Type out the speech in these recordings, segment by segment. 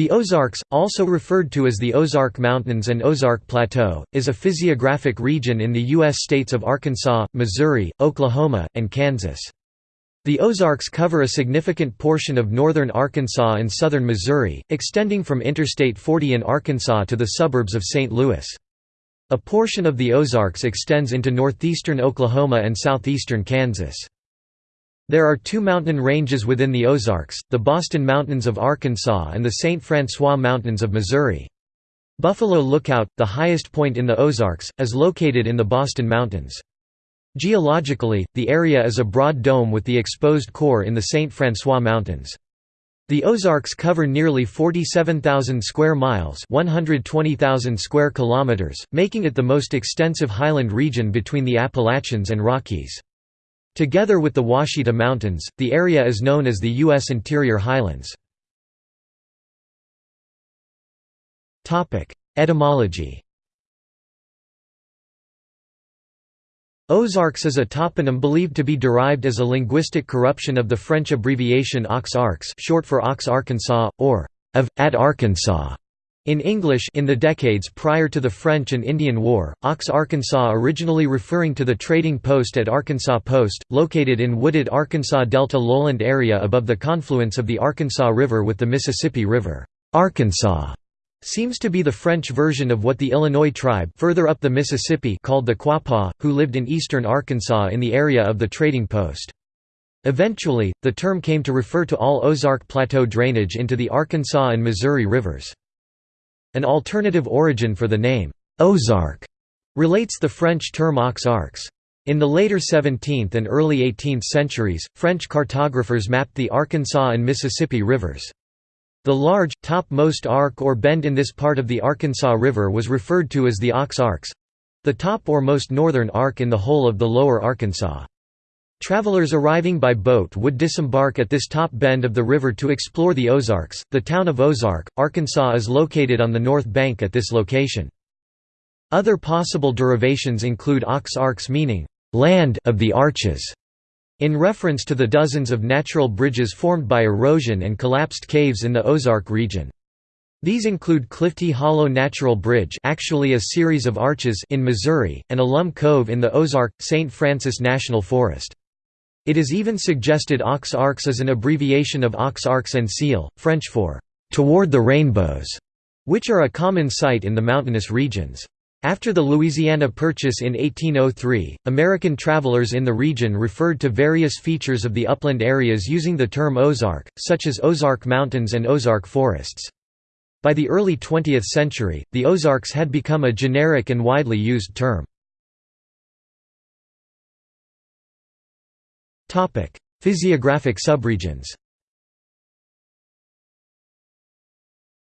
The Ozarks, also referred to as the Ozark Mountains and Ozark Plateau, is a physiographic region in the U.S. states of Arkansas, Missouri, Oklahoma, and Kansas. The Ozarks cover a significant portion of northern Arkansas and southern Missouri, extending from Interstate 40 in Arkansas to the suburbs of St. Louis. A portion of the Ozarks extends into northeastern Oklahoma and southeastern Kansas. There are two mountain ranges within the Ozarks, the Boston Mountains of Arkansas and the St. Francois Mountains of Missouri. Buffalo Lookout, the highest point in the Ozarks, is located in the Boston Mountains. Geologically, the area is a broad dome with the exposed core in the St. Francois Mountains. The Ozarks cover nearly 47,000 square miles, 120,000 square kilometers, making it the most extensive highland region between the Appalachians and Rockies. Together with the Ouachita Mountains, the area is known as the U.S. Interior Highlands. Etymology Ozarks is a toponym believed to be derived as a linguistic corruption of the French abbreviation Aux Arcs short for Aux Arkansas, or of, at Arkansas. In English in the decades prior to the French and Indian War, Aux Arkansas originally referring to the trading post at Arkansas Post, located in wooded Arkansas Delta lowland area above the confluence of the Arkansas River with the Mississippi River. Arkansas seems to be the French version of what the Illinois tribe further up the Mississippi called the Quapaw, who lived in eastern Arkansas in the area of the trading post. Eventually, the term came to refer to all Ozark Plateau drainage into the Arkansas and Missouri rivers. An alternative origin for the name, Ozark, relates the French term aux arcs. In the later 17th and early 18th centuries, French cartographers mapped the Arkansas and Mississippi rivers. The large, topmost arc or bend in this part of the Arkansas River was referred to as the Aux Arcs—the top or most northern arc in the whole of the lower Arkansas. Travelers arriving by boat would disembark at this top bend of the river to explore the Ozarks. The town of Ozark, Arkansas is located on the north bank at this location. Other possible derivations include Aux Arcs meaning, land of the arches, in reference to the dozens of natural bridges formed by erosion and collapsed caves in the Ozark region. These include Clifty Hollow Natural Bridge actually a series of arches in Missouri, and Alum Cove in the Ozark, St. Francis National Forest. It is even suggested Aux Arcs is an abbreviation of Aux Arcs en Ciel, French for «toward the rainbows», which are a common sight in the mountainous regions. After the Louisiana Purchase in 1803, American travelers in the region referred to various features of the upland areas using the term Ozark, such as Ozark Mountains and Ozark Forests. By the early 20th century, the Ozarks had become a generic and widely used term. Physiographic subregions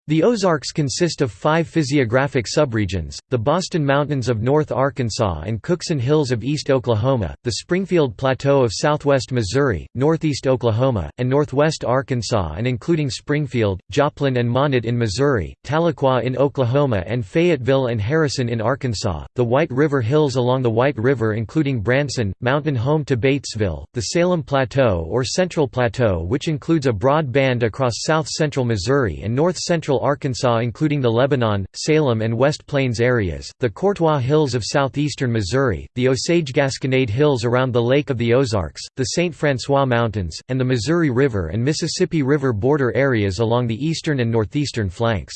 The Ozarks consist of five physiographic subregions, the Boston Mountains of North Arkansas and Cookson Hills of East Oklahoma, the Springfield Plateau of southwest Missouri, northeast Oklahoma, and northwest Arkansas and including Springfield, Joplin and Monett in Missouri, Tahlequah in Oklahoma and Fayetteville and Harrison in Arkansas, the White River Hills along the White River including Branson, Mountain home to Batesville, the Salem Plateau or Central Plateau which includes a broad band across south-central Missouri and north-central central Arkansas including the Lebanon, Salem and West Plains areas, the Courtois Hills of southeastern Missouri, the Osage-Gasconade Hills around the Lake of the Ozarks, the St. Francois Mountains, and the Missouri River and Mississippi River border areas along the eastern and northeastern flanks.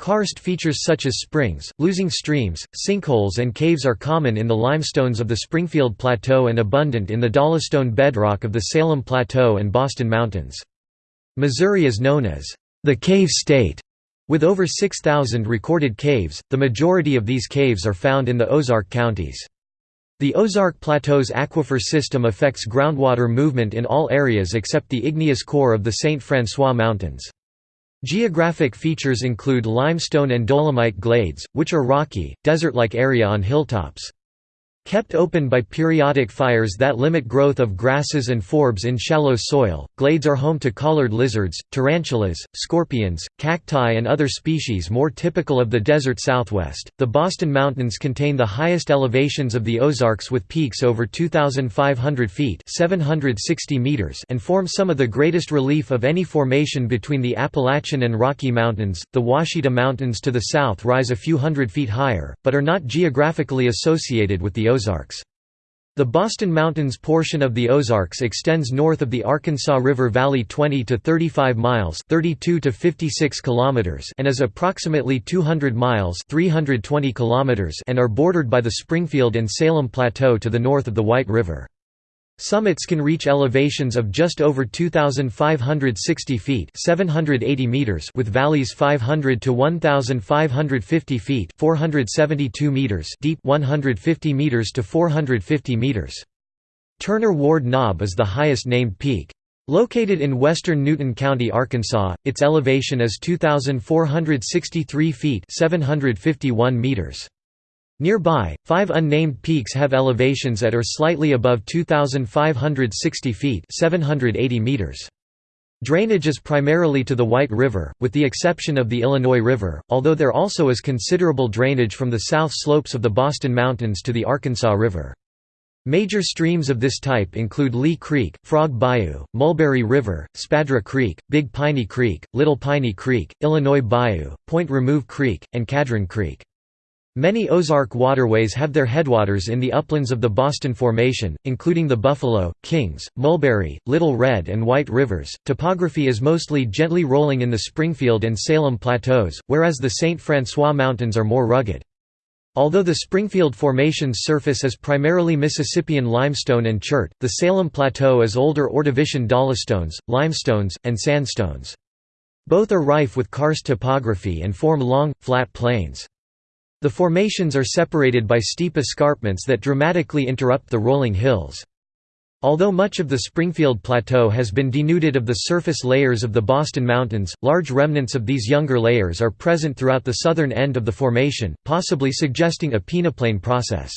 Karst features such as springs, losing streams, sinkholes and caves are common in the limestones of the Springfield Plateau and abundant in the dolostone bedrock of the Salem Plateau and Boston Mountains. Missouri is known as the Cave State, with over 6,000 recorded caves, the majority of these caves are found in the Ozark counties. The Ozark Plateau's aquifer system affects groundwater movement in all areas except the igneous core of the St. Francois Mountains. Geographic features include limestone and dolomite glades, which are rocky, desert-like area on hilltops. Kept open by periodic fires that limit growth of grasses and forbs in shallow soil, glades are home to collared lizards, tarantulas, scorpions, cacti, and other species more typical of the desert southwest. The Boston Mountains contain the highest elevations of the Ozarks with peaks over 2,500 feet (760 meters) and form some of the greatest relief of any formation between the Appalachian and Rocky Mountains. The Ouachita Mountains to the south rise a few hundred feet higher, but are not geographically associated with the Ozarks. The Boston Mountains portion of the Ozarks extends north of the Arkansas River Valley 20 to 35 miles, 32 to 56 kilometers, and is approximately 200 miles, 320 kilometers, and are bordered by the Springfield and Salem Plateau to the north of the White River. Summits can reach elevations of just over 2,560 feet 780 meters with valleys 500 to 1,550 feet 472 meters deep 150 meters to 450 meters. Turner Ward Knob is the highest named peak. Located in western Newton County, Arkansas, its elevation is 2,463 feet 751 meters. Nearby, five unnamed peaks have elevations at or slightly above 2,560 feet 780 meters. Drainage is primarily to the White River, with the exception of the Illinois River, although there also is considerable drainage from the south slopes of the Boston Mountains to the Arkansas River. Major streams of this type include Lee Creek, Frog Bayou, Mulberry River, Spadra Creek, Big Piney Creek, Little Piney Creek, Illinois Bayou, Point Remove Creek, and Cadron Creek. Many Ozark waterways have their headwaters in the uplands of the Boston Formation, including the Buffalo, Kings, Mulberry, Little Red, and White Rivers. Topography is mostly gently rolling in the Springfield and Salem plateaus, whereas the St. Francois Mountains are more rugged. Although the Springfield Formation's surface is primarily Mississippian limestone and chert, the Salem Plateau is older Ordovician dolostones, limestones, and sandstones. Both are rife with karst topography and form long, flat plains. The formations are separated by steep escarpments that dramatically interrupt the rolling hills. Although much of the Springfield Plateau has been denuded of the surface layers of the Boston Mountains, large remnants of these younger layers are present throughout the southern end of the formation, possibly suggesting a peneplain process.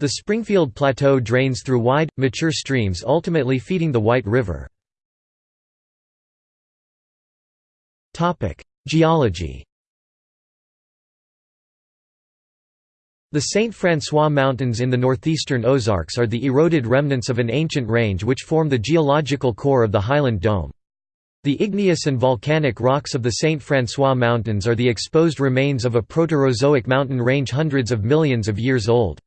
The Springfield Plateau drains through wide, mature streams ultimately feeding the White River. Geology The St. François Mountains in the northeastern Ozarks are the eroded remnants of an ancient range which form the geological core of the Highland Dome. The igneous and volcanic rocks of the St. François Mountains are the exposed remains of a Proterozoic mountain range hundreds of millions of years old.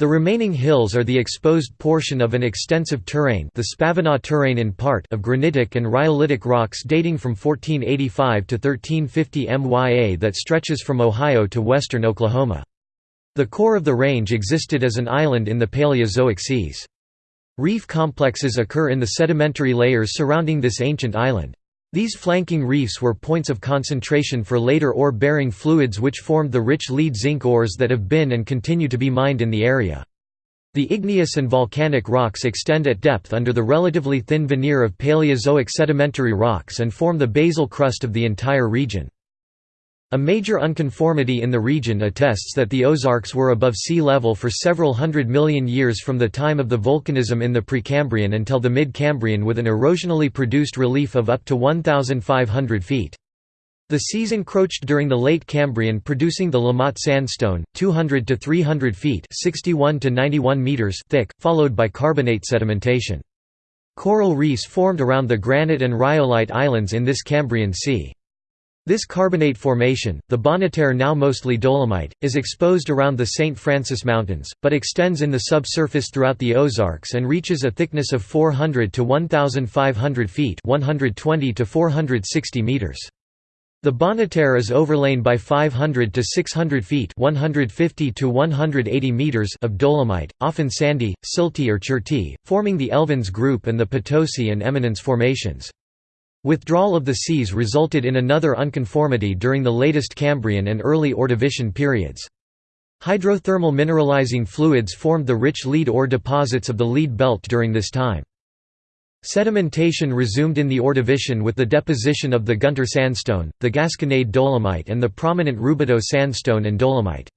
The remaining hills are the exposed portion of an extensive terrane the Spavinaw terrane in part of granitic and rhyolitic rocks dating from 1485 to 1350 MYA that stretches from Ohio to western Oklahoma. The core of the range existed as an island in the Paleozoic seas. Reef complexes occur in the sedimentary layers surrounding this ancient island. These flanking reefs were points of concentration for later ore-bearing fluids which formed the rich lead-zinc ores that have been and continue to be mined in the area. The igneous and volcanic rocks extend at depth under the relatively thin veneer of Paleozoic sedimentary rocks and form the basal crust of the entire region. A major unconformity in the region attests that the Ozarks were above sea level for several hundred million years from the time of the volcanism in the Precambrian until the mid-Cambrian with an erosionally produced relief of up to 1,500 feet. The seas encroached during the late Cambrian producing the La Motte sandstone, 200 to 300 feet 61 to 91 meters thick, followed by carbonate sedimentation. Coral reefs formed around the granite and rhyolite islands in this Cambrian sea. This carbonate formation, the Bonneterre now mostly dolomite, is exposed around the St. Francis Mountains, but extends in the subsurface throughout the Ozarks and reaches a thickness of 400 to 1,500 feet 120 to 460 meters. The Bonneterre is overlain by 500 to 600 feet 150 to 180 meters of dolomite, often sandy, silty or cherty, forming the Elvins Group and the Potosi and Eminence formations. Withdrawal of the seas resulted in another unconformity during the latest Cambrian and early Ordovician periods. Hydrothermal mineralizing fluids formed the rich lead ore deposits of the lead belt during this time. Sedimentation resumed in the Ordovician with the deposition of the Gunter sandstone, the Gasconade dolomite and the prominent Roubidoux sandstone and dolomite.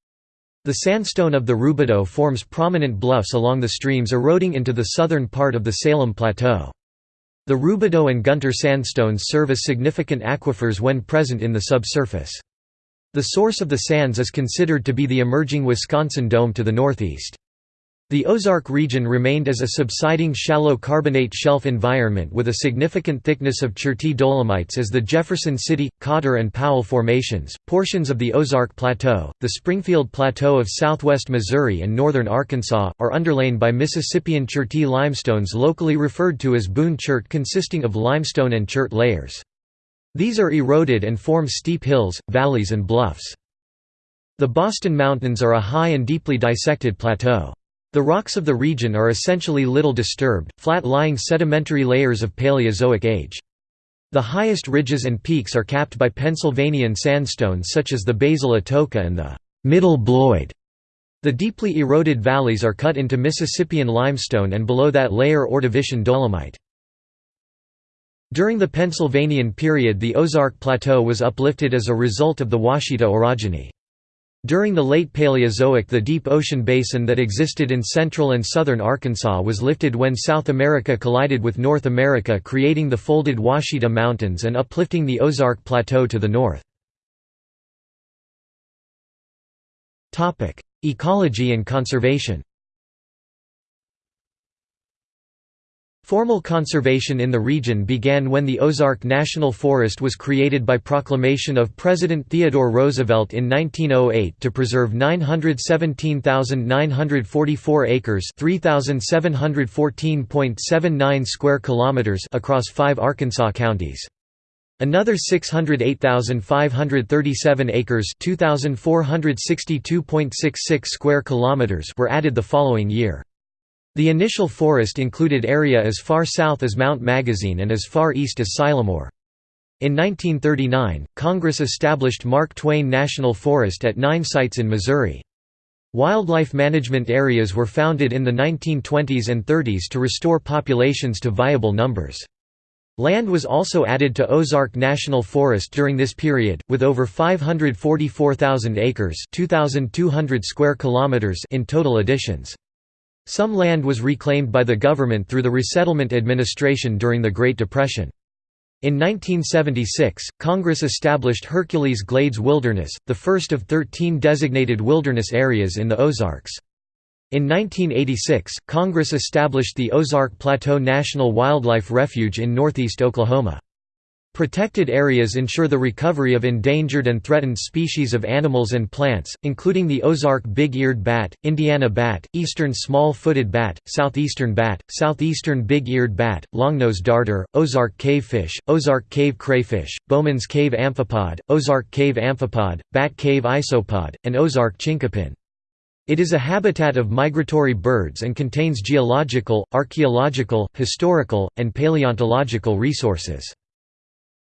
The sandstone of the Roubidoux forms prominent bluffs along the streams eroding into the southern part of the Salem Plateau. The Roubidoux and Gunter sandstones serve as significant aquifers when present in the subsurface. The source of the sands is considered to be the emerging Wisconsin Dome to the northeast. The Ozark region remained as a subsiding shallow carbonate shelf environment with a significant thickness of Cherty dolomites as the Jefferson City, Cotter and Powell formations, portions of the Ozark Plateau, the Springfield Plateau of southwest Missouri and northern Arkansas, are underlain by Mississippian Cherty limestones locally referred to as Boone Chert consisting of limestone and chert layers. These are eroded and form steep hills, valleys and bluffs. The Boston Mountains are a high and deeply dissected plateau. The rocks of the region are essentially little disturbed, flat-lying sedimentary layers of Paleozoic age. The highest ridges and peaks are capped by Pennsylvanian sandstones such as the Basal Atoka and the Middle Bloyd. The deeply eroded valleys are cut into Mississippian limestone and below that layer Ordovician dolomite. During the Pennsylvanian period the Ozark Plateau was uplifted as a result of the Ouachita orogeny. During the late Paleozoic the deep ocean basin that existed in central and southern Arkansas was lifted when South America collided with North America creating the folded Ouachita Mountains and uplifting the Ozark Plateau to the north. Ecology and conservation Formal conservation in the region began when the Ozark National Forest was created by proclamation of President Theodore Roosevelt in 1908 to preserve 917,944 acres (3,714.79 square kilometers) across 5 Arkansas counties. Another 608,537 acres (2,462.66 square kilometers) were added the following year. The initial forest included area as far south as Mount Magazine and as far east as Sylamore. In 1939, Congress established Mark Twain National Forest at nine sites in Missouri. Wildlife management areas were founded in the 1920s and 30s to restore populations to viable numbers. Land was also added to Ozark National Forest during this period, with over 544,000 acres square kilometers in total additions. Some land was reclaimed by the government through the Resettlement Administration during the Great Depression. In 1976, Congress established Hercules Glades Wilderness, the first of 13 designated wilderness areas in the Ozarks. In 1986, Congress established the Ozark Plateau National Wildlife Refuge in northeast Oklahoma. Protected areas ensure the recovery of endangered and threatened species of animals and plants, including the Ozark big-eared bat, Indiana bat, eastern small-footed bat, southeastern bat, southeastern big-eared bat, longnose darter, Ozark cavefish, Ozark cave crayfish, Bowman's cave amphipod, Ozark cave amphipod, bat cave isopod, and Ozark chinkapin. It is a habitat of migratory birds and contains geological, archaeological, historical, and paleontological resources.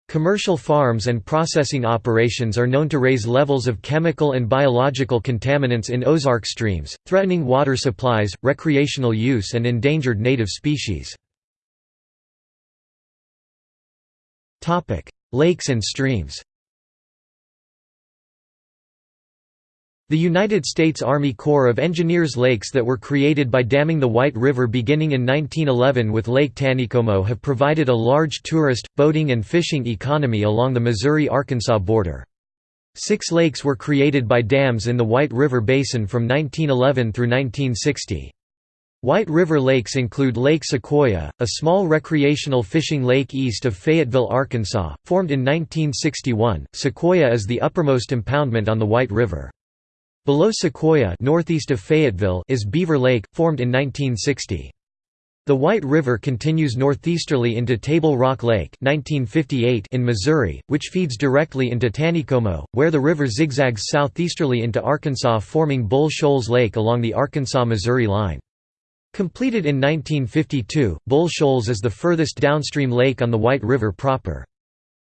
Commercial farms and processing operations are known to raise levels of chemical and biological contaminants in Ozark streams, threatening water supplies, recreational use and endangered native species. Lakes and streams The United States Army Corps of Engineers lakes that were created by damming the White River beginning in 1911 with Lake Taneycomo have provided a large tourist, boating and fishing economy along the Missouri-Arkansas border. Six lakes were created by dams in the White River Basin from 1911 through 1960. White River lakes include Lake Sequoyah, a small recreational fishing lake east of Fayetteville, Arkansas, formed in 1961. Sequoyah is the uppermost impoundment on the White River. Below Sequoyah northeast of Fayetteville is Beaver Lake, formed in 1960. The White River continues northeasterly into Table Rock Lake 1958 in Missouri, which feeds directly into Taneycomo, where the river zigzags southeasterly into Arkansas forming Bull Shoals Lake along the Arkansas-Missouri line. Completed in 1952, Bull Shoals is the furthest downstream lake on the White River proper.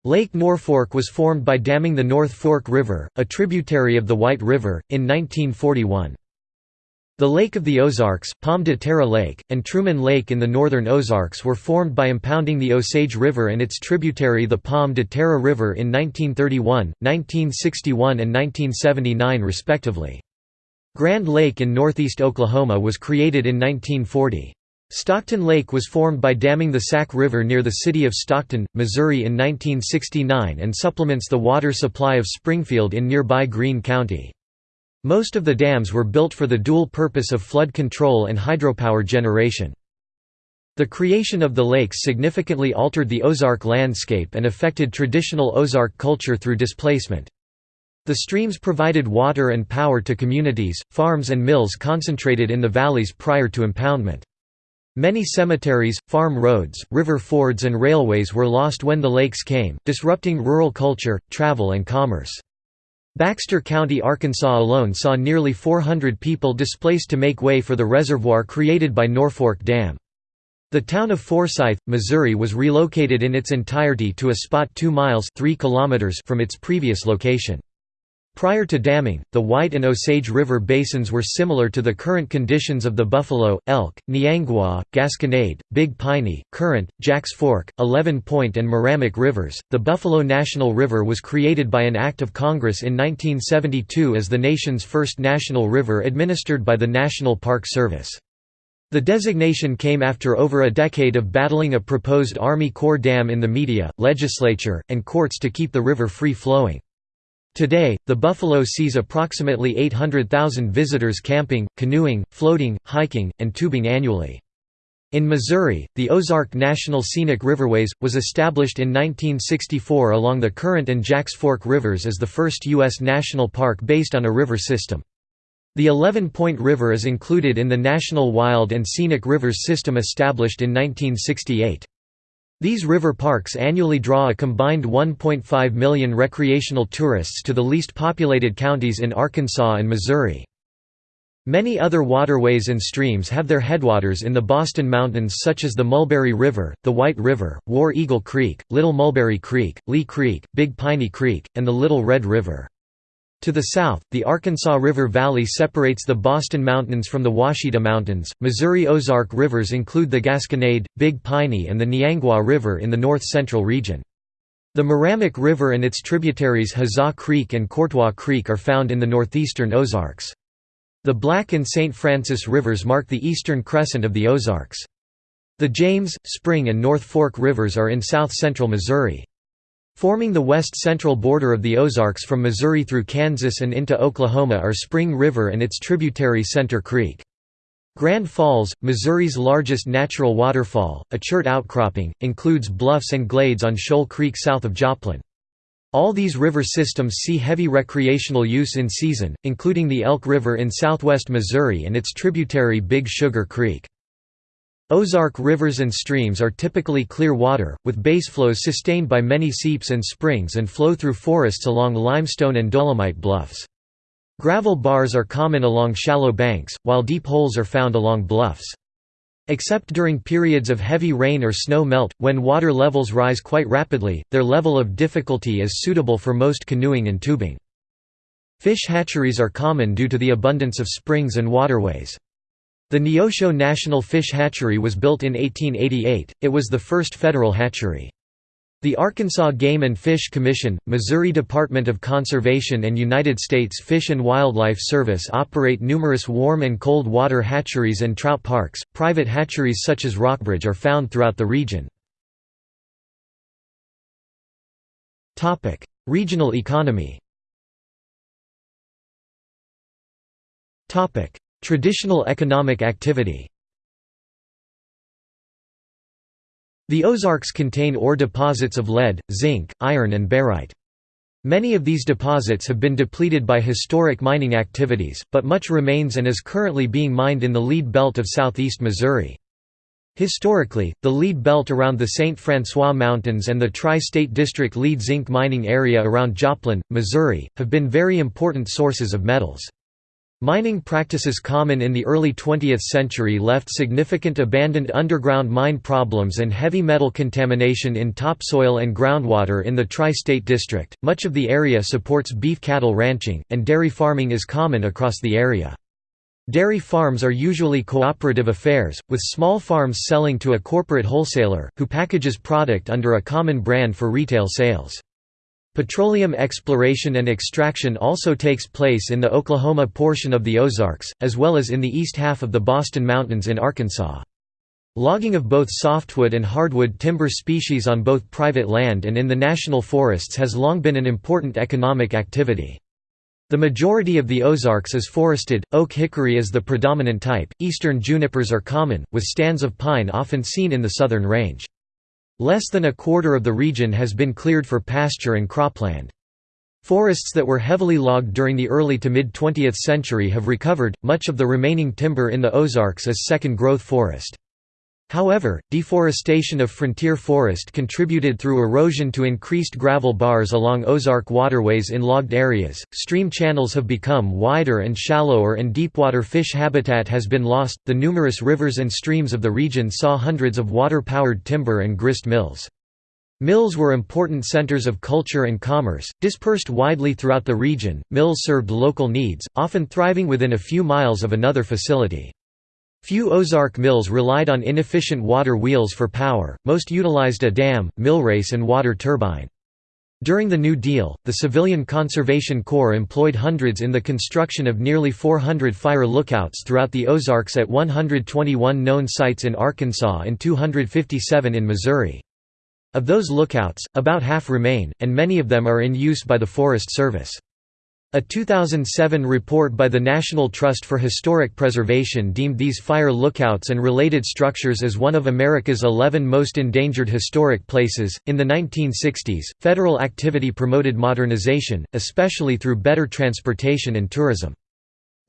Lake Norfork was formed by damming the North Fork River, a tributary of the White River, in 1941. The Lake of the Ozarks, Pomme de Terre Lake, and Truman Lake in the northern Ozarks were formed by impounding the Osage River and its tributary the Pomme de Terre River in 1931, 1961 and 1979 respectively. Grand Lake in northeast Oklahoma was created in 1940. Stockton Lake was formed by damming the Sac River near the city of Stockton, Missouri in 1969 and supplements the water supply of Springfield in nearby Greene County. Most of the dams were built for the dual purpose of flood control and hydropower generation. The creation of the lakes significantly altered the Ozark landscape and affected traditional Ozark culture through displacement. The streams provided water and power to communities, farms and mills concentrated in the valleys prior to impoundment. Many cemeteries, farm roads, river fords and railways were lost when the lakes came, disrupting rural culture, travel and commerce. Baxter County, Arkansas alone saw nearly 400 people displaced to make way for the reservoir created by Norfork Dam. The town of Forsyth, Missouri was relocated in its entirety to a spot 2 miles 3 kilometers from its previous location. Prior to damming, the White and Osage River basins were similar to the current conditions of the Buffalo, Elk, Niangua, Gasconade, Big Piney, Current, Jacks Fork, Eleven Point, and Meramec rivers. The Buffalo National River was created by an act of Congress in 1972 as the nation's first national river administered by the National Park Service. The designation came after over a decade of battling a proposed Army Corps dam in the media, legislature, and courts to keep the river free-flowing. Today, the Buffalo sees approximately 800,000 visitors camping, canoeing, floating, hiking, and tubing annually. In Missouri, the Ozark National Scenic Riverways, was established in 1964 along the Current and Jacks Fork rivers as the first U.S. national park based on a river system. The Eleven Point River is included in the National Wild and Scenic Rivers System established in 1968. These river parks annually draw a combined 1.5 million recreational tourists to the least populated counties in Arkansas and Missouri. Many other waterways and streams have their headwaters in the Boston Mountains such as the Mulberry River, the White River, War Eagle Creek, Little Mulberry Creek, Lee Creek, Big Piney Creek, and the Little Red River. To the south, the Arkansas River Valley separates the Boston Mountains from the Ouachita Mountains. Missouri Ozark rivers include the Gasconade, Big Piney, and the Niangua River in the north central region. The Meramec River and its tributaries Huzzah Creek and Courtois Creek are found in the northeastern Ozarks. The Black and St. Francis rivers mark the eastern crescent of the Ozarks. The James, Spring and North Fork rivers are in south-central Missouri. Forming the west-central border of the Ozarks from Missouri through Kansas and into Oklahoma are Spring River and its tributary Center Creek. Grand Falls, Missouri's largest natural waterfall, a chert outcropping, includes bluffs and glades on Shoal Creek south of Joplin. All these river systems see heavy recreational use in season, including the Elk River in southwest Missouri and its tributary Big Sugar Creek. Ozark rivers and streams are typically clear water, with baseflows sustained by many seeps and springs and flow through forests along limestone and dolomite bluffs. Gravel bars are common along shallow banks, while deep holes are found along bluffs. Except during periods of heavy rain or snow melt, when water levels rise quite rapidly, their level of difficulty is suitable for most canoeing and tubing. Fish hatcheries are common due to the abundance of springs and waterways. The Neosho National Fish Hatchery was built in 1888, it was the first federal hatchery. The Arkansas Game and Fish Commission, Missouri Department of Conservation and United States Fish and Wildlife Service operate numerous warm and cold water hatcheries and trout parks. Private hatcheries such as Rockbridge are found throughout the region. Topic: Regional economy. Topic: Traditional economic activity The Ozarks contain ore deposits of lead, zinc, iron and barite. Many of these deposits have been depleted by historic mining activities, but much remains and is currently being mined in the lead belt of southeast Missouri. Historically, the lead belt around the St. Francois Mountains and the Tri-State District lead zinc mining area around Joplin, Missouri, have been very important sources of metals. Mining practices common in the early 20th century left significant abandoned underground mine problems and heavy metal contamination in topsoil and groundwater in the tri-state district. Much of the area supports beef cattle ranching, and dairy farming is common across the area. Dairy farms are usually cooperative affairs, with small farms selling to a corporate wholesaler, who packages product under a common brand for retail sales. Petroleum exploration and extraction also takes place in the Oklahoma portion of the Ozarks, as well as in the east half of the Boston Mountains in Arkansas. Logging of both softwood and hardwood timber species on both private land and in the national forests has long been an important economic activity. The majority of the Ozarks is forested, oak hickory is the predominant type, eastern junipers are common, with stands of pine often seen in the southern range. Less than a quarter of the region has been cleared for pasture and cropland. Forests that were heavily logged during the early to mid-20th century have recovered, much of the remaining timber in the Ozarks as second-growth forest. However, deforestation of frontier forest contributed through erosion to increased gravel bars along Ozark waterways in logged areas, stream channels have become wider and shallower and deepwater fish habitat has been lost. The numerous rivers and streams of the region saw hundreds of water-powered timber and grist mills. Mills were important centers of culture and commerce, dispersed widely throughout the region. Mills served local needs, often thriving within a few miles of another facility. Few Ozark mills relied on inefficient water wheels for power, most utilized a dam, millrace and water turbine. During the New Deal, the Civilian Conservation Corps employed hundreds in the construction of nearly 400 fire lookouts throughout the Ozarks at 121 known sites in Arkansas and 257 in Missouri. Of those lookouts, about half remain, and many of them are in use by the Forest Service. A 2007 report by the National Trust for Historic Preservation deemed these fire lookouts and related structures as one of America's 11 most endangered historic places. In the 1960s, federal activity promoted modernization, especially through better transportation and tourism.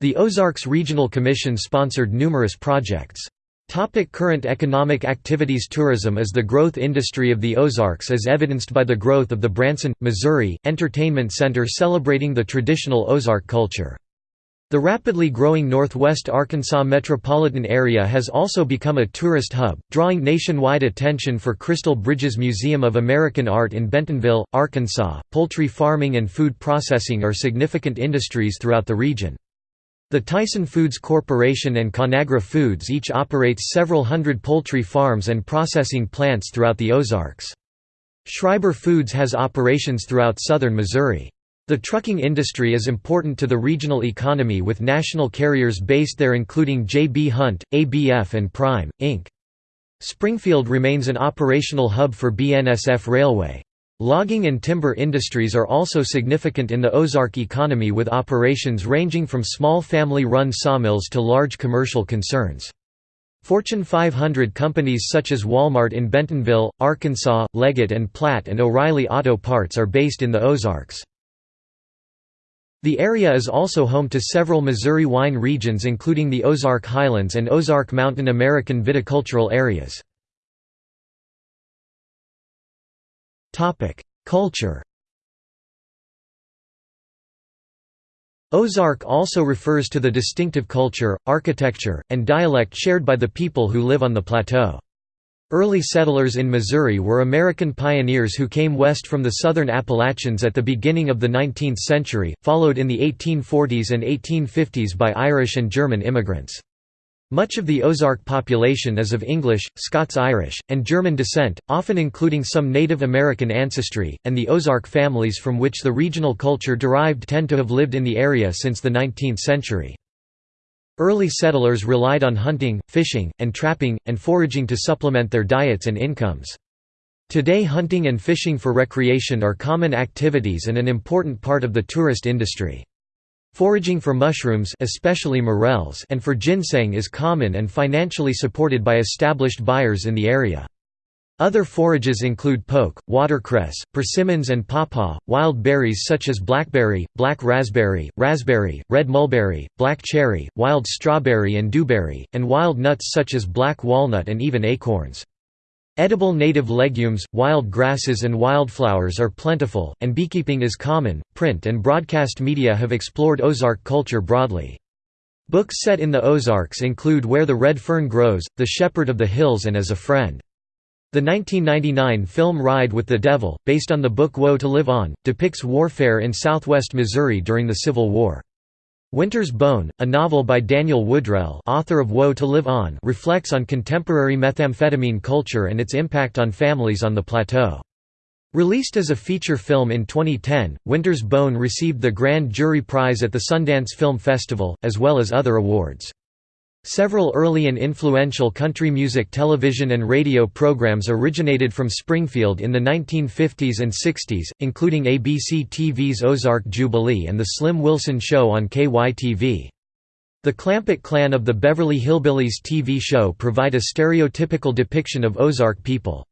The Ozarks Regional Commission sponsored numerous projects. Topic current economic activities Tourism is the growth industry of the Ozarks as evidenced by the growth of the Branson, Missouri, Entertainment Center celebrating the traditional Ozark culture. The rapidly growing northwest Arkansas metropolitan area has also become a tourist hub, drawing nationwide attention for Crystal Bridges Museum of American Art in Bentonville, Arkansas. Poultry farming and food processing are significant industries throughout the region. The Tyson Foods Corporation and Conagra Foods each operates several hundred poultry farms and processing plants throughout the Ozarks. Schreiber Foods has operations throughout southern Missouri. The trucking industry is important to the regional economy with national carriers based there including J.B. Hunt, ABF and Prime, Inc. Springfield remains an operational hub for BNSF Railway. Logging and timber industries are also significant in the Ozark economy with operations ranging from small family-run sawmills to large commercial concerns. Fortune 500 companies such as Walmart in Bentonville, Arkansas, Leggett and Platt and O'Reilly Auto Parts are based in the Ozarks. The area is also home to several Missouri wine regions including the Ozark Highlands and Ozark Mountain American viticultural areas. Culture Ozark also refers to the distinctive culture, architecture, and dialect shared by the people who live on the plateau. Early settlers in Missouri were American pioneers who came west from the southern Appalachians at the beginning of the 19th century, followed in the 1840s and 1850s by Irish and German immigrants. Much of the Ozark population is of English, Scots-Irish, and German descent, often including some Native American ancestry, and the Ozark families from which the regional culture derived tend to have lived in the area since the 19th century. Early settlers relied on hunting, fishing, and trapping, and foraging to supplement their diets and incomes. Today hunting and fishing for recreation are common activities and an important part of the tourist industry. Foraging for mushrooms especially morels and for ginseng is common and financially supported by established buyers in the area. Other forages include poke, watercress, persimmons and pawpaw, wild berries such as blackberry, black raspberry, raspberry, red mulberry, black cherry, wild strawberry and dewberry, and wild nuts such as black walnut and even acorns. Edible native legumes, wild grasses and wildflowers are plentiful, and beekeeping is common. Print and broadcast media have explored Ozark culture broadly. Books set in the Ozarks include Where the Red Fern Grows, The Shepherd of the Hills and As a Friend. The 1999 film Ride with the Devil, based on the book Woe to Live On, depicts warfare in southwest Missouri during the Civil War. Winter's Bone, a novel by Daniel Woodrell author of Woe to Live On reflects on contemporary methamphetamine culture and its impact on families on the plateau. Released as a feature film in 2010, Winter's Bone received the Grand Jury Prize at the Sundance Film Festival, as well as other awards. Several early and influential country music television and radio programs originated from Springfield in the 1950s and 60s, including ABC TV's Ozark Jubilee and The Slim Wilson Show on KYTV. The Clampett clan of the Beverly Hillbillies TV show provide a stereotypical depiction of Ozark people.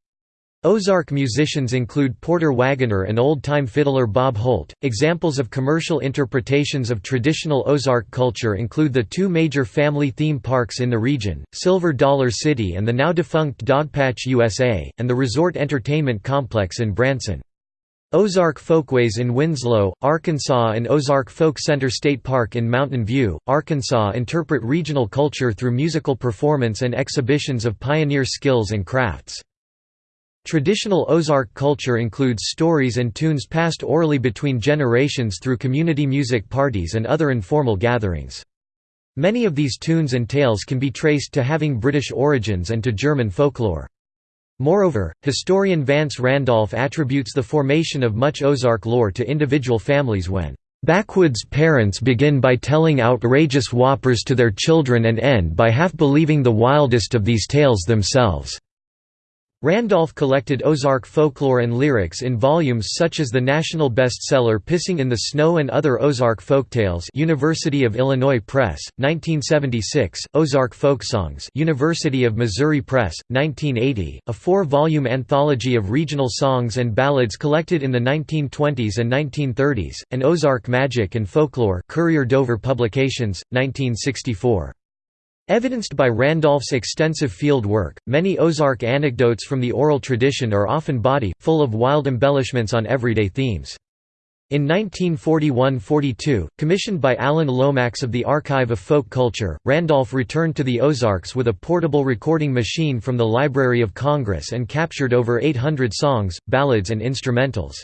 Ozark musicians include Porter Wagoner and old-time fiddler Bob Holt. Examples of commercial interpretations of traditional Ozark culture include the two major family theme parks in the region, Silver Dollar City and the now defunct Dogpatch USA, and the Resort Entertainment Complex in Branson. Ozark Folkways in Winslow, Arkansas and Ozark Folk Center State Park in Mountain View, Arkansas interpret regional culture through musical performance and exhibitions of pioneer skills and crafts. Traditional Ozark culture includes stories and tunes passed orally between generations through community music parties and other informal gatherings. Many of these tunes and tales can be traced to having British origins and to German folklore. Moreover, historian Vance Randolph attributes the formation of much Ozark lore to individual families when Backwoods parents begin by telling outrageous whoppers to their children and end by half believing the wildest of these tales themselves. Randolph collected Ozark folklore and lyrics in volumes such as the national bestseller Pissing in the Snow and Other Ozark Folktales University of Illinois Press, 1976, Ozark Folksongs University of Missouri Press, 1980, a four-volume anthology of regional songs and ballads collected in the 1920s and 1930s, and Ozark Magic and Folklore Courier Dover Publications, 1964. Evidenced by Randolph's extensive field work, many Ozark anecdotes from the oral tradition are often bawdy, full of wild embellishments on everyday themes. In 1941–42, commissioned by Alan Lomax of the Archive of Folk Culture, Randolph returned to the Ozarks with a portable recording machine from the Library of Congress and captured over 800 songs, ballads and instrumentals.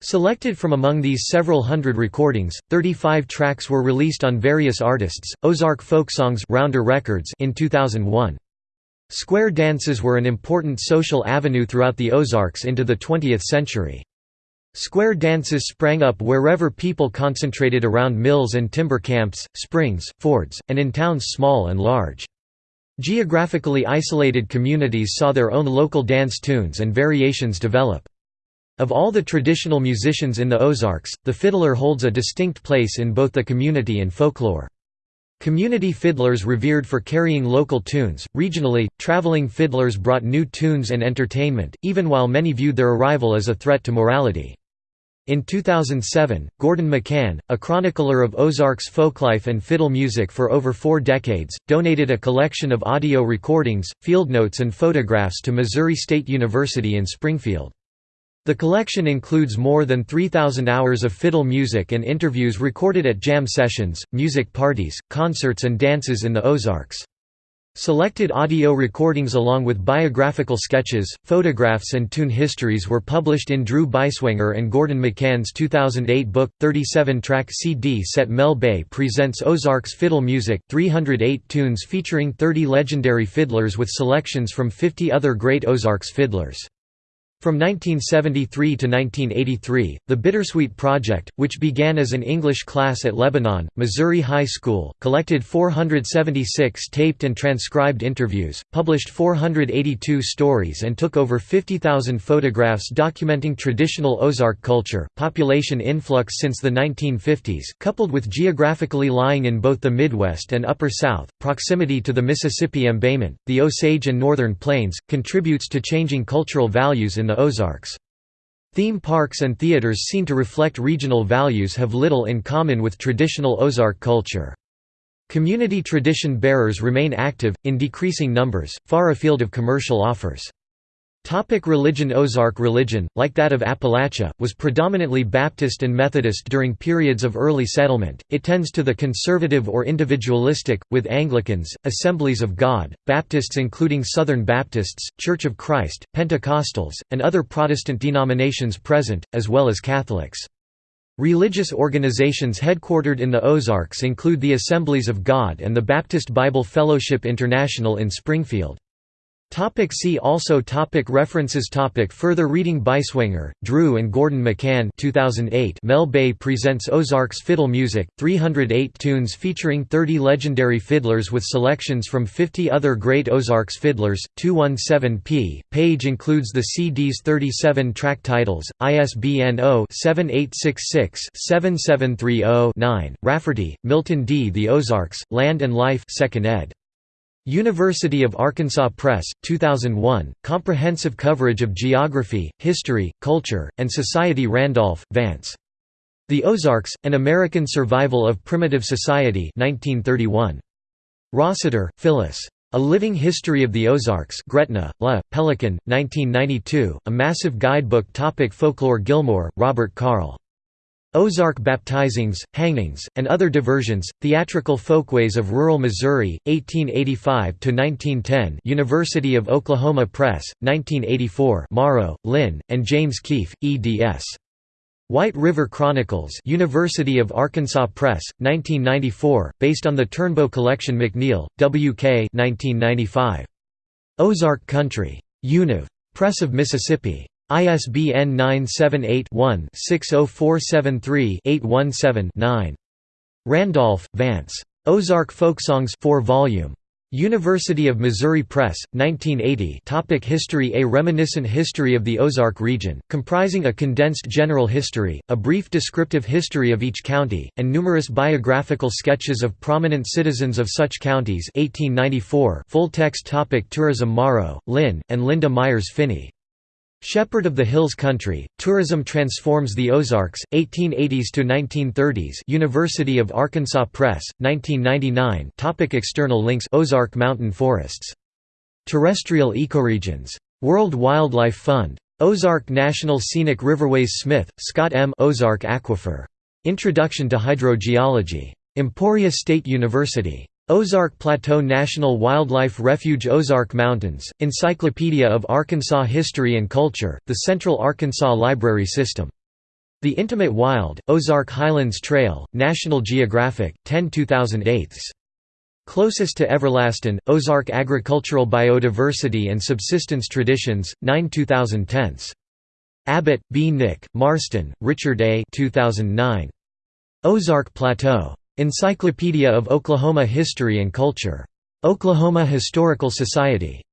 Selected from among these several hundred recordings, 35 tracks were released on various artists, Ozark Folksongs Rounder Records in 2001. Square dances were an important social avenue throughout the Ozarks into the 20th century. Square dances sprang up wherever people concentrated around mills and timber camps, springs, fords, and in towns small and large. Geographically isolated communities saw their own local dance tunes and variations develop. Of all the traditional musicians in the Ozarks, the fiddler holds a distinct place in both the community and folklore. Community fiddlers revered for carrying local tunes, regionally, traveling fiddlers brought new tunes and entertainment, even while many viewed their arrival as a threat to morality. In 2007, Gordon McCann, a chronicler of Ozarks folklife and fiddle music for over four decades, donated a collection of audio recordings, field notes and photographs to Missouri State University in Springfield. The collection includes more than 3,000 hours of fiddle music and interviews recorded at jam sessions, music parties, concerts and dances in the Ozarks. Selected audio recordings along with biographical sketches, photographs and tune histories were published in Drew Beiswenger and Gordon McCann's 2008 book, 37-track CD set Mel Bay Presents Ozarks Fiddle Music, 308 tunes featuring 30 legendary fiddlers with selections from 50 other great Ozarks fiddlers. From 1973 to 1983, the Bittersweet Project, which began as an English class at Lebanon, Missouri High School, collected 476 taped and transcribed interviews, published 482 stories and took over 50,000 photographs documenting traditional Ozark culture. Population influx since the 1950s, coupled with geographically lying in both the Midwest and Upper South, proximity to the Mississippi embayment, the Osage and Northern Plains, contributes to changing cultural values in the Ozarks. Theme parks and theaters seen to reflect regional values have little in common with traditional Ozark culture. Community tradition bearers remain active, in decreasing numbers, far afield of commercial offers. Topic religion Ozark religion, like that of Appalachia, was predominantly Baptist and Methodist during periods of early settlement, it tends to the conservative or individualistic, with Anglicans, Assemblies of God, Baptists including Southern Baptists, Church of Christ, Pentecostals, and other Protestant denominations present, as well as Catholics. Religious organizations headquartered in the Ozarks include the Assemblies of God and the Baptist Bible Fellowship International in Springfield. Topic see also topic References topic Further reading Beiswenger, Drew and Gordon McCann 2008 Mel Bay presents Ozarks Fiddle Music, 308 tunes featuring 30 legendary fiddlers with selections from 50 other great Ozarks fiddlers, 217p. Page includes the CD's 37 track titles, ISBN 0-7866-7730-9. Rafferty, Milton D. The Ozarks, Land and Life 2nd ed. University of Arkansas Press, 2001, comprehensive coverage of geography, history, culture, and society Randolph, Vance. The Ozarks, An American Survival of Primitive Society 1931. Rossiter, Phyllis. A Living History of the Ozarks Gretna, La, Pelican, 1992, a massive guidebook topic Folklore Gilmore, Robert Carl. Ozark baptizings, hangings, and other diversions, theatrical folkways of rural Missouri, 1885–1910 University of Oklahoma Press, 1984 Morrow, Lynn, and James Keefe, eds. White River Chronicles University of Arkansas Press, 1994, based on the Turnbo Collection McNeil, W.K. 1995. Ozark Country. Univ. Press of Mississippi. ISBN 978-1-60473-817-9. Randolph, Vance. Ozark Folksongs 4 volume. University of Missouri Press, 1980 Topic History A reminiscent history of the Ozark region, comprising a condensed general history, a brief descriptive history of each county, and numerous biographical sketches of prominent citizens of such counties 1894 full text topic Tourism Morrow, Lynn, and Linda Myers Phinney Shepherd of the Hills Country, Tourism Transforms the Ozarks, 1880s to 1930s University of Arkansas Press, 1999 Topic External links Ozark Mountain Forests. Terrestrial ecoregions. World Wildlife Fund. Ozark National Scenic Riverways Smith, Scott M. Ozark Aquifer. Introduction to Hydrogeology. Emporia State University. Ozark Plateau National Wildlife Refuge Ozark Mountains, Encyclopedia of Arkansas History and Culture, the Central Arkansas Library System. The Intimate Wild, Ozark Highlands Trail, National Geographic, 10 2008. Closest to Everlasting, Ozark Agricultural Biodiversity and Subsistence Traditions, 9 2010. Abbott, B. Nick, Marston, Richard A. 2009. Ozark Plateau. Encyclopedia of Oklahoma History and Culture. Oklahoma Historical Society.